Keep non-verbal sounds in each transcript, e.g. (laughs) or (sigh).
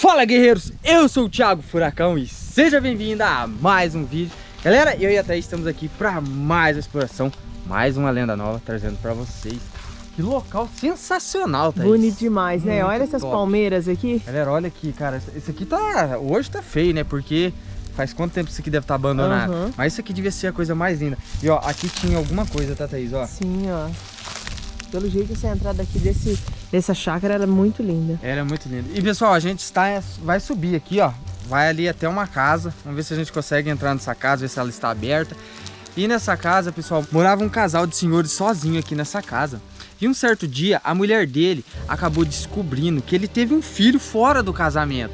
Fala guerreiros, eu sou o Thiago Furacão e seja bem-vindo a mais um vídeo. Galera, eu e a Thaís estamos aqui para mais uma exploração, mais uma lenda nova trazendo para vocês. Que local sensacional, Thaís. Bonito demais, né? Muito olha essas top. palmeiras aqui. Galera, olha aqui, cara, esse aqui tá, hoje tá feio, né, porque faz quanto tempo isso aqui deve estar abandonado? Aham. Mas isso aqui devia ser a coisa mais linda. E ó, aqui tinha alguma coisa, tá Thaís, ó. Sim, ó Pelo jeito essa entrada aqui desse, dessa chácara era muito linda Ela é muito linda. E pessoal, a gente está, vai subir aqui, ó. Vai ali até uma casa. Vamos ver se a gente consegue entrar nessa casa, ver se ela está aberta. E nessa casa, pessoal, morava um casal de senhores sozinho aqui nessa casa. E um certo dia, a mulher dele acabou descobrindo que ele teve um filho fora do casamento.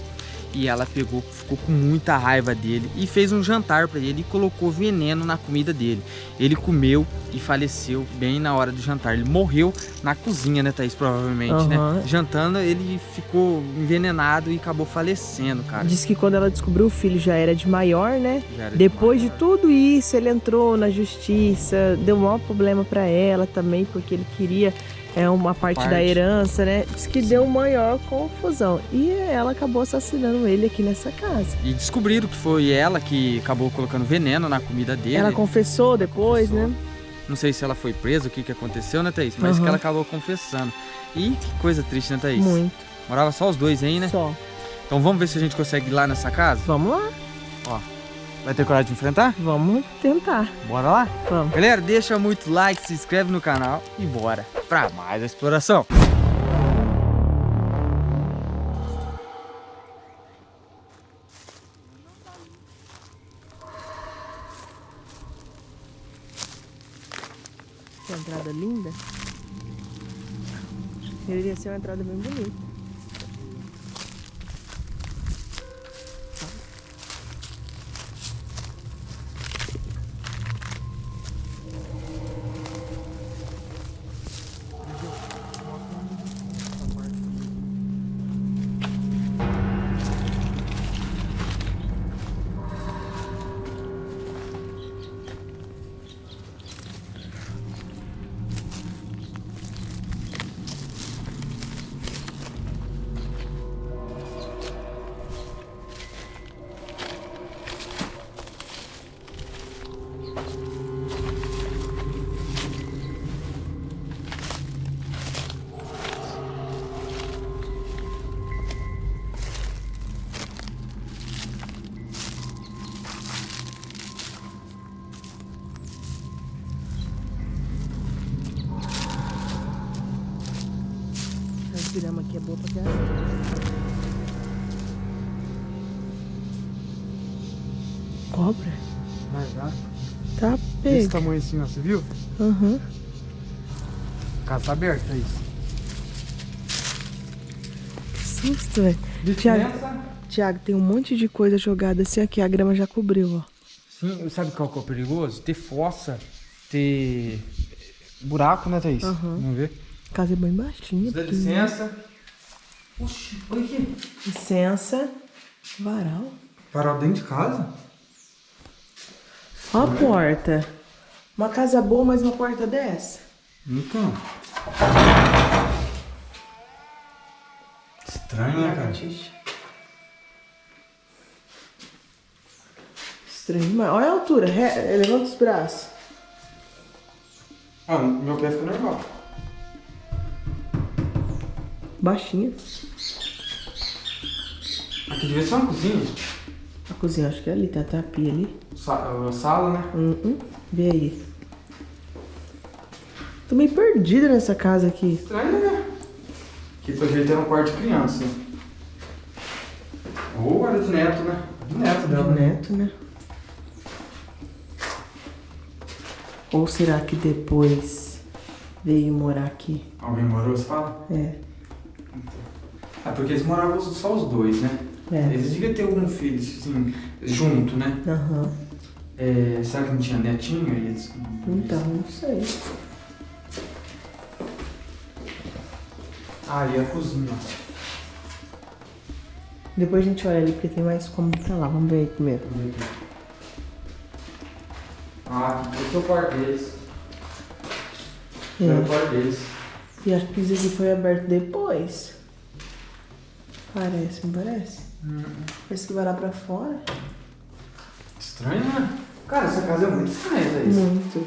E ela pegou, ficou com muita raiva dele e fez um jantar para ele e colocou veneno na comida dele. Ele comeu e faleceu bem na hora do jantar. Ele morreu na cozinha, né, Thaís? Provavelmente, né? Aham. Jantando, ele ficou envenenado e acabou falecendo, cara. Diz que quando ela descobriu o filho já era de maior, né? Depois de demais. tudo isso, ele entrou na justiça, deu um maior problema pra ela também, porque ele queria é, uma parte, da Parte. herança, né? Diz que deu maior confusão. E ela acabou assassinando ele aqui nessa casa. E descobriram que foi ela que acabou colocando veneno na comida dele. Ela confessou depois, confessou. né? Não sei se ela foi presa, o que, que aconteceu, né, Thaís? Mas Aham. que ela acabou confessando. E que coisa triste, né, Thaís? Muito. Morava só os dois aí, né? Só. Então vamos ver se a gente consegue ir lá nessa casa. Vamos lá. Vai ter coragem de enfrentar? Vamos tentar. Bora lá? Vamos. Galera, deixa muito like, se inscreve no canal e bora pra mais exploração. Que entrada linda. Deveria ser uma entrada bem bonita. Grama aqui é boa pra caramba. Cobra? Tá Desse pega. tamanho assim, ó, você viu? Aham. Casa tá aberta, Thaís. Que susto, velho. Tiago, Tiago, tem um monte de coisa jogada assim aqui. A grama já cobriu, ó. Sim, sabe qual que é o perigoso? Ter fossa, ter buraco, né, Thaís? Aham. Vamos ver. A casa é bem baixinha. Dá licença. Oxi, olha aqui. Licença. Varal. Parar dentro de casa? Ó a porta. Uma casa boa, mas uma porta dessa. Então. Estranho, né, cara? Estranho demais. Olha a altura. Re- Levanta os braços. Ah, meu pé ficou normal. Baixinha. Aqui devia ser uma cozinha. A cozinha, acho que é ali. Tá a tapia ali. Sa a sala, né? Hum, hum. Vê aí. Tô meio perdida nessa casa aqui. Estranho, né? Aqui pelo jeito era um quarto de criança. Ou era de neto, né? De neto dela, De né? neto, né? Ou será que depois veio morar aqui? Alguém morou, você fala? É. Ah, porque eles moravam só os dois, né? É. Eles deviam ter algum filho, assim, junto, né? Aham. É, será que não tinha netinho? Eles... Então, não sei. Ah, e a cozinha. Depois a gente olha ali porque tem mais como pra lá. Vamos ver aí primeiro. Vamos ver aqui. Ah, esse é o quarto deles. É o É. quarto deles. E acho que isso aqui foi aberto depois. Parece, não parece? Hum. Parece que vai lá pra fora. Estranho, né? Cara, essa casa é muito estranha, Thaís. Muito.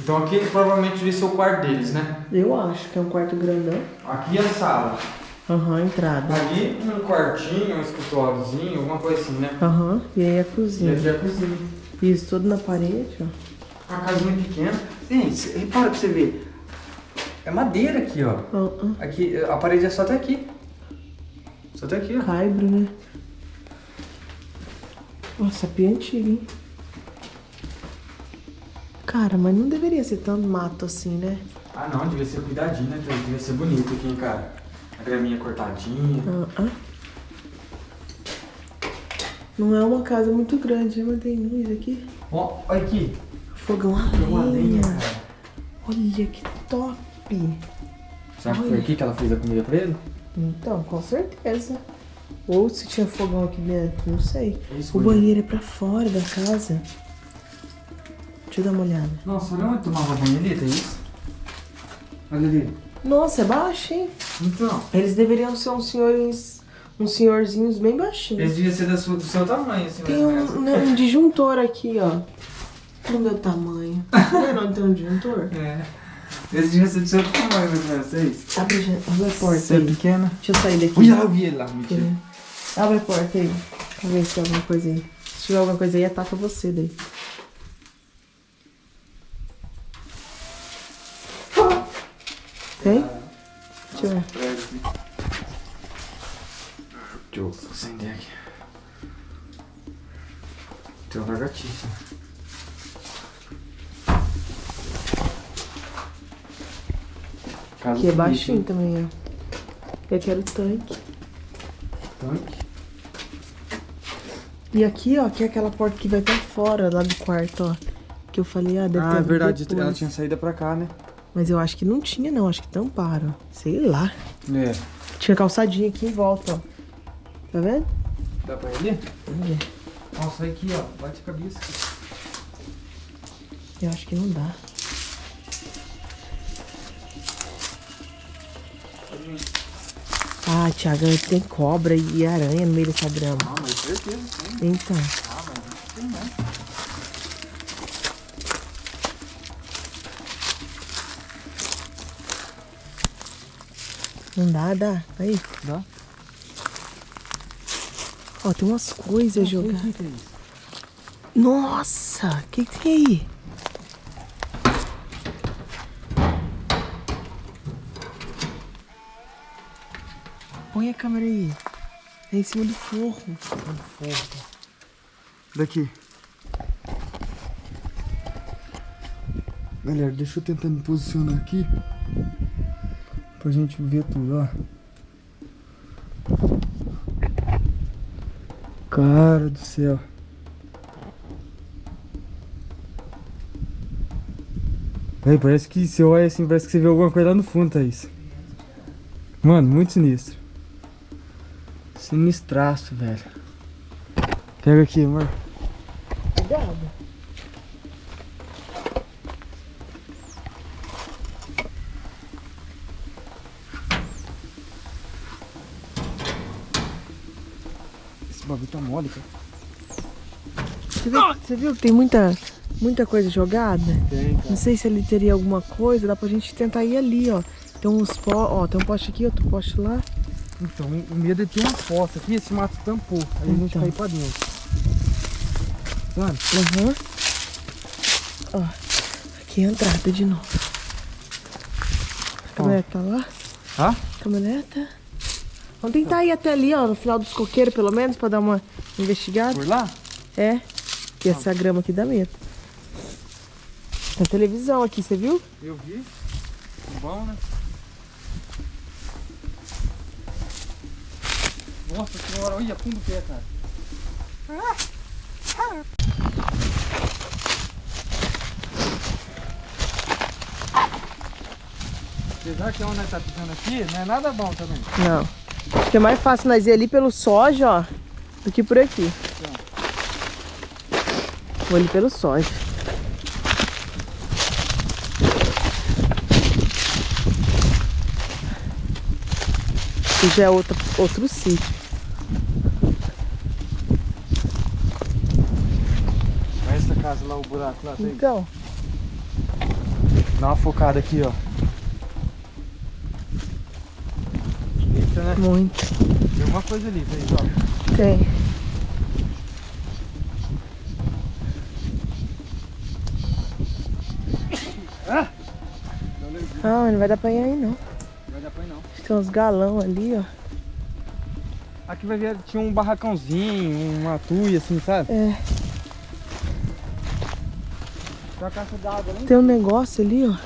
Então aqui provavelmente devia ser o quarto deles, né? Eu acho que é um quarto grandão. Aqui é a sala. Aham, entrada. Ali um quartinho, um escritóriozinho, alguma coisa assim, né? Aham, e aí a E cozinha. aqui é a cozinha. Isso tudo na parede, ó. Uma casinha pequena. Gente, repara pra você ver. É madeira aqui, ó. Aqui, a parede é só até aqui. Só até aqui, ó. Caibro, né? Nossa, pia antiga, hein? Cara, mas não deveria ser tanto mato assim, né? Ah não, devia ser cuidadinho, né? Devia ser bonito aqui, hein, cara. A graminha cortadinha. Ah, ah. Não é uma casa muito grande? Mas tem luz aqui. Ó, olha aqui. Fogão a Tem uma lenha, cara. Olha que top. Será que foi aqui que ela fez a comida pra ele? Então, com certeza. Ou se tinha fogão aqui dentro, não sei. Isso, O banheiro é pra fora da casa. Deixa eu dar uma olhada. Nossa, olha onde tomava banho ali, Thaís. Olha ali. Nossa, é baixo, hein? Então, Eles deveriam ser uns senhores, uns senhorzinhos bem baixinhos. eles deviam ser da sua- do seu tamanho, assim, Tem um, né, um disjuntor aqui, ó. Do meu tamanho. (laughs) Não é não tem um disjuntor? É. Eles deviam ser do seu tamanho, mais ou menos, Thaís. Abre, abre a porta Você é pequena. Deixa eu sair daqui. Ui, eu vi ele lá, mentira. É. Abre a porta aí. Pra ver se tem alguma coisa aí. Se tiver alguma coisa aí, ataca você daí. Tem? Deixa eu ver. Deixa eu acender aqui. Tem uma lagartixa. Aqui é bonita, baixinho hein? também, ó. Eu quero tanque. Tanque. E aqui, ó, que é aquela porta que vai pra fora, lá do quarto, ó. Que eu falei, ah, deve Ah, é verdade, depois. ela tinha saído pra cá, né? Mas eu acho que não tinha, não. Acho que tamparam. Sei lá. É. Tinha calçadinha aqui em volta, ó. Tá vendo? Dá pra ali? Vamos ver. Nossa, aqui, ó. Bate a cabeça. Eu acho que não dá. Ah, Thiago, tem cobra e aranha no meio dessa grama. Ah, mas certeza, sim. Então, Ah, mas não tem não. Não dá, dá. Aí. Dá? Ó, tem umas coisas jogadas. O que é? Nossa, o que, que tem aí? Põe a câmera aí. É em cima do forro. Daqui. Galera, deixa eu tentar me posicionar aqui. Pra gente ver tudo, ó. Cara do céu. Véi, parece que você olha assim, parece que você vê alguma coisa lá no fundo, Thaís. Mano, muito sinistro. Sinistraço, velho. Pega aqui, amor. Cuidado. Esse bagulho tá mole, cara. Você viu, você viu que tem muita, muita coisa jogada? Tem, Não sei se ali teria alguma coisa, dá pra gente tentar ir ali, ó. Tem uns po... ó, tem um poste aqui, outro poste lá. Então, o medo é ter uma fossa aqui, esse mato tampou. Aí a gente Então. vai pra dentro. Mano, Aham. Ó, aqui é a entrada de novo. A caminhonete tá lá? Hã? Caminhoneta. Vamos tentar ir até ali, ó, no final dos coqueiros, pelo menos, pra dar uma investigada. por lá? É, que essa grama aqui dá medo. Tem televisão aqui, você viu? Eu vi. Bom, né? Nossa senhora, olha fundo o pé, cara. Apesar que onde nós tá pisando aqui, não é nada bom também. Não. Porque é mais fácil nós ir ali pelo soja, ó, do que por aqui. Vou ali pelo soja. Aqui já é outro, outro sítio. Olha essa casa lá, o buraco lá. Tem. Então. Dá uma focada aqui, ó. Eita, né? muito. Tem alguma coisa ali, Thaís, ó. Tem. Ah, não vai dar pra ir aí não. Vai dar pra ir não. Tem uns galão ali, ó. Aqui vai ver, tinha um barracãozinho, uma tuia assim, sabe? É. Tem uma caixa d'água lá em Tem um negócio ali, ó. Tem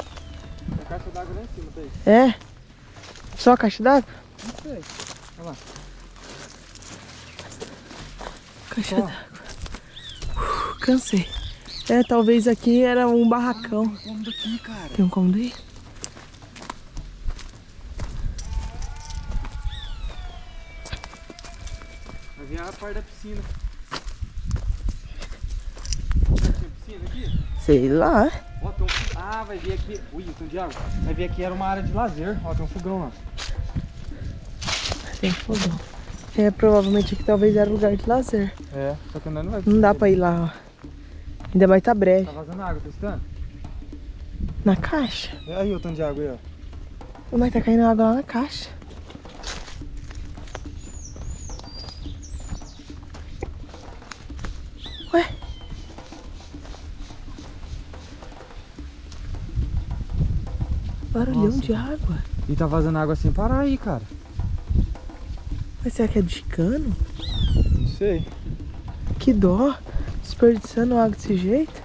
uma caixa d'água lá em cima, Thaís. É? Só a caixa d'água? Não sei. Olha lá. Caixa d'água. Cansei. É, talvez aqui era um barracão. Tem um cômodo aqui, cara. Tem um cômodo aí? Vai vir a parte da piscina. Tinha piscina aqui? Sei lá. Ó, tem um... Ah, vai vir aqui. Ui, tem de água. Vai vir aqui, era uma área de lazer. Ó, tem um fogão lá. Tem fogão. É, provavelmente aqui talvez era lugar de lazer. É, só que não vai Não dá pra ir lá, ó. Ainda mais tá breve. Tá vazando água, tá escutando? Na caixa? É aí o tanto de água aí, ó. Mas tá caindo água lá na caixa. Ué? Barulhão Nossa. de água. E tá vazando água sem parar aí, cara. Mas será que é de cano? Não sei. Que dó. Desperdiçando água desse jeito?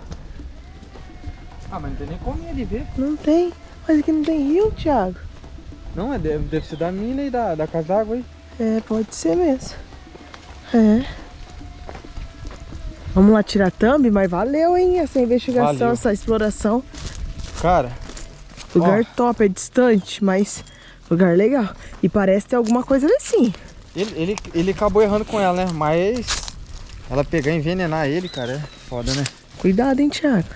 Ah, mas não tem nem como ali ver. Não tem. Mas aqui não tem rio, Thiago. Não, é, deve, deve ser da mina e da, da casa d'água aí. É, pode ser mesmo. É. Vamos lá tirar thumb, mas valeu, hein? Essa investigação, Valeu. essa exploração. Cara, Lugar Ó. top, é distante, mas lugar legal. E parece ter alguma coisa ali sim. Ele, ele, ele acabou errando com ela, né? Mas ela pegar e envenenar ele, cara, é foda, né? Cuidado, hein, Thiago?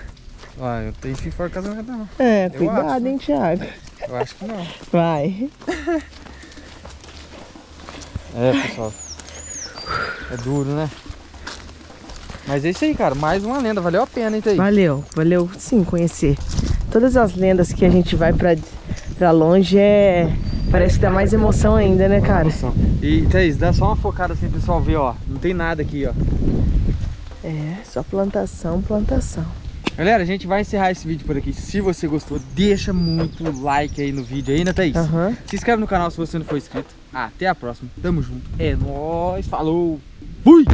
Ah, eu tenho que fora casamento não. É, Eu cuidado, acho. hein, Thiago? Eu acho que não. Vai. (laughs) É, pessoal. É duro, né? Mas é isso aí, cara. Mais uma lenda. Valeu a pena, hein, Thaís? Valeu, valeu sim conhecer. Todas as lendas que a gente vai pra, pra longe é. Parece que dá mais emoção ainda, né, cara? E, Thaís, dá só uma focada assim, pessoal, ver, ó. Não tem nada aqui, ó. É, só plantação, plantação. Galera, a gente vai encerrar esse vídeo por aqui. Se você gostou, deixa muito like aí no vídeo aí, né, Thaís? Aham. Se inscreve no canal se você não for inscrito. Até a próxima. Tamo junto. É nóis. Falou. Fui!